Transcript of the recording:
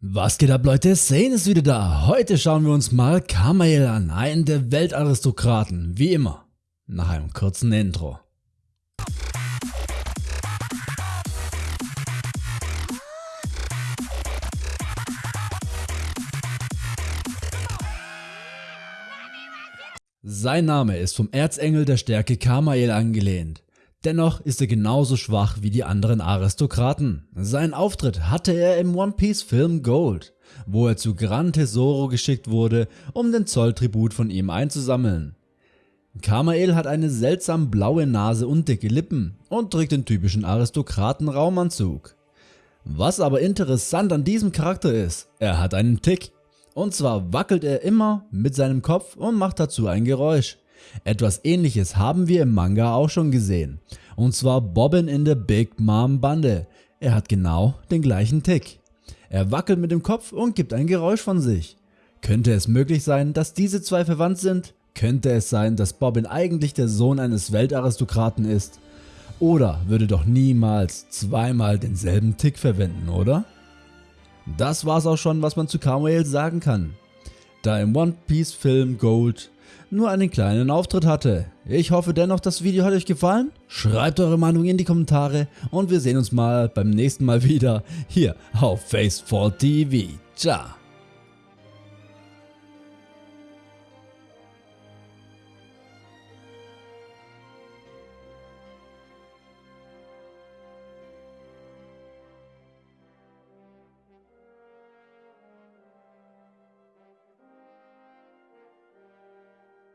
Was geht ab Leute, Sane ist wieder da. Heute schauen wir uns mal Kamael an, einen der Weltaristokraten, wie immer. Nach einem kurzen Intro. Sein Name ist vom Erzengel der Stärke Kamael angelehnt. Dennoch ist er genauso schwach wie die anderen Aristokraten. Seinen Auftritt hatte er im One Piece Film Gold, wo er zu Gran Tesoro geschickt wurde, um den Zolltribut von ihm einzusammeln. Kamael hat eine seltsam blaue Nase und dicke Lippen und trägt den typischen Aristokraten Raumanzug. Was aber interessant an diesem Charakter ist, er hat einen Tick. Und zwar wackelt er immer mit seinem Kopf und macht dazu ein Geräusch. Etwas ähnliches haben wir im Manga auch schon gesehen, und zwar Bobbin in der Big Mom Bande. Er hat genau den gleichen Tick. Er wackelt mit dem Kopf und gibt ein Geräusch von sich. Könnte es möglich sein, dass diese zwei verwandt sind? Könnte es sein, dass Bobbin eigentlich der Sohn eines Weltaristokraten ist? Oder würde doch niemals zweimal denselben Tick verwenden, oder? Das war's auch schon, was man zu Carmael sagen kann. Da im One Piece Film Gold nur einen kleinen Auftritt hatte. Ich hoffe dennoch, das Video hat euch gefallen. Schreibt eure Meinung in die Kommentare und wir sehen uns mal beim nächsten Mal wieder hier auf Face4TV. Ciao.